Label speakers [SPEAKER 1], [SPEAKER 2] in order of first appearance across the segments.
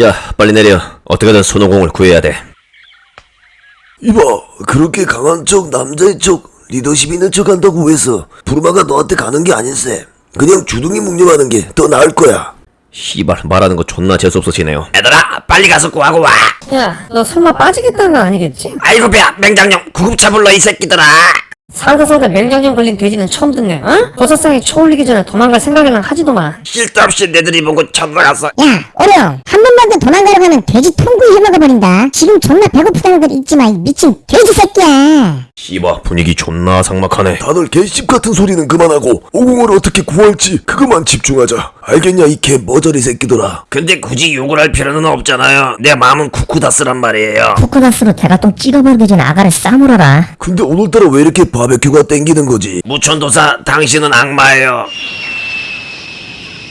[SPEAKER 1] 야 빨리 내려. 어떻게든 손오공을 구해야 돼.
[SPEAKER 2] 이봐 그렇게 강한 척 남자의 척 리더십 있는 척 한다고 해서 부르마가 너한테 가는 게 아닌세. 그냥 주둥이 묵념하는 게 더 나을 거야.
[SPEAKER 1] 씨발 말하는 거 존나 재수없어지네요. 얘들아 빨리 가서 구하고 와.
[SPEAKER 3] 야, 너 설마 빠지겠다는 거 아니겠지?
[SPEAKER 1] 아이고 배야. 맹장령 구급차 불러 이 새끼들아.
[SPEAKER 3] 살다 맹장염 걸린 돼지는 처음 듣네, 어? 버섯상에 쳐올리기 전에 도망갈 생각이랑 하지도 마.
[SPEAKER 1] 실도 없이 내들이 보고 쳐들어갔어
[SPEAKER 4] 야, 어려. 한번 만 더 도망가려 가면 돼지 통구이 해먹어버린다. 지금 존나 배고프다는 걸 잊지 마, 이 미친 돼지 새끼야.
[SPEAKER 1] 씨발 분위기 존나 삭막하네.
[SPEAKER 2] 다들 개씹 같은 소리는 그만하고 오공을 어떻게 구할지 그것만 집중하자. 알겠냐 이 개 머저리 새끼들아.
[SPEAKER 1] 근데 굳이 욕을 할 필요는 없잖아요. 내 마음은 쿠쿠다스란 말이에요.
[SPEAKER 4] 코코다스로 대가똥 찍어버리기 전에 아가를 싸물어라.
[SPEAKER 2] 근데 오늘따라 왜 이렇게 바베큐가 땡기는 거지?
[SPEAKER 1] 무천도사 당신은 악마예요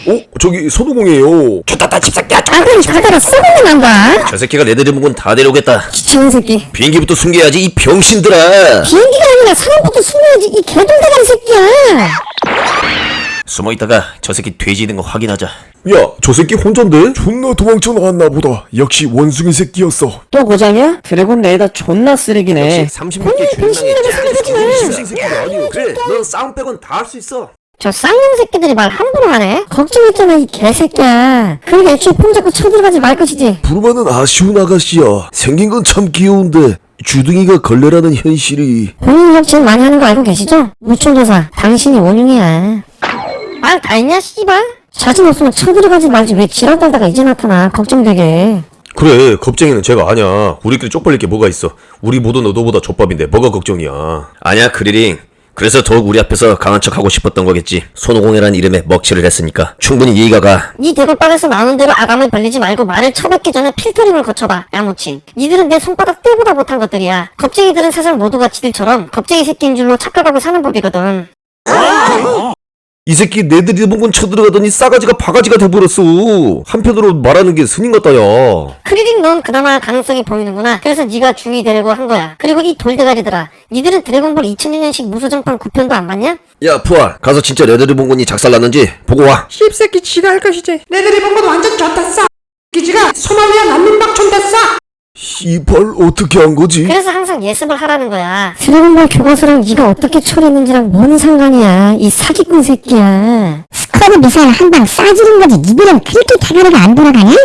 [SPEAKER 2] 어? 저기 손오공이에요
[SPEAKER 1] 좋다다 집새끼야
[SPEAKER 4] 아가를 가다가 썩은 난다.
[SPEAKER 1] 저 새끼가 내들이 묵은 다 데려오겠다
[SPEAKER 3] 귀찮은 새끼.
[SPEAKER 1] 비행기부터 숨겨야지 이 병신들아
[SPEAKER 4] 비행기가 아니라 사람부터 숨어야지, 이 개돌대가리 새끼야.
[SPEAKER 1] 숨어있다가 저 새끼 돼지 있는 거 확인하자
[SPEAKER 2] 야 저 새끼 혼잔데? 존나 도망쳐 나왔나 보다 역시 원숭이 새끼였어
[SPEAKER 3] 또 고장이야? 드래곤 레이더 존나 쓰레기네.
[SPEAKER 1] 30개 주인장에 새끼가 아니오 그래 넌 싸움 빼곤 다 할 수 있어
[SPEAKER 4] 저 쌍놈 새끼들이 말 함부로 하네? 걱정했잖아, 이 개새끼야. 그러니까 애초에 폰 잡고 쳐들어가지 말 것이지.
[SPEAKER 2] 부르마는 아쉬운 아가씨야 생긴 건 참 귀여운데 주둥이가 걸레라는 현실이
[SPEAKER 4] 본인 협치는 많이 하는 거 알고 계시죠? 무천도사, 당신이 원흉이야. 말다 했냐, 씨발? 자신 없으면 쳐들어가지 말지 왜 지랄 떨다가 이제 나타나, 걱정되게.
[SPEAKER 1] 그래 겁쟁이는 제가 아냐 우리끼리 쪽팔릴 게 뭐가 있어 우리 모두 너보다 족밥인데 뭐가 걱정이야 아니야 그리링 그래서 더욱 우리 앞에서 강한 척 하고 싶었던 거겠지 손오공이라는 이름에 먹칠을 했으니까 충분히 이해가 가
[SPEAKER 4] 네 대골방에서 나오는 대로 아감을 벌리지 말고 말을 쳐뱉기 전에 필터링을 거쳐봐, 야무친. 니들은 내 손바닥 떼보다 못한 것들이야. 겁쟁이들은 세상 모두가 지들처럼 겁쟁이 새끼인 줄로 착각하고 사는 법이거든.
[SPEAKER 1] 이 새끼 내들이 본건 쳐들어가더니 싸가지가 바가지가 돼버렸어 한편으로 말하는 게 스님 같다 야
[SPEAKER 4] 크리링 넌 그나마 가능성이 보이는구나. 그래서 네가 주의 되려고 한 거야. 그리고 이 돌대가리들아. 니들은 드래곤볼 2000년식 무소정판 9편도 안 봤냐?
[SPEAKER 1] 야 푸알 가서 진짜 레드리본군이 작살났는지 보고 와
[SPEAKER 3] 씹새끼 지가 할 것이지. 본건 완전 졌
[SPEAKER 2] 씨발 어떻게 한 거지?
[SPEAKER 4] 그래서 항상 예습을 하라는 거야. 드래곤볼 교과서랑 네가 어떻게 처리했는지랑 뭔 상관이야. 이 사기꾼 새끼야.
[SPEAKER 5] 스커드 미사일 한 방 쏴주는 거지. 니들은 그렇게 대가리가 안 돌아가냐?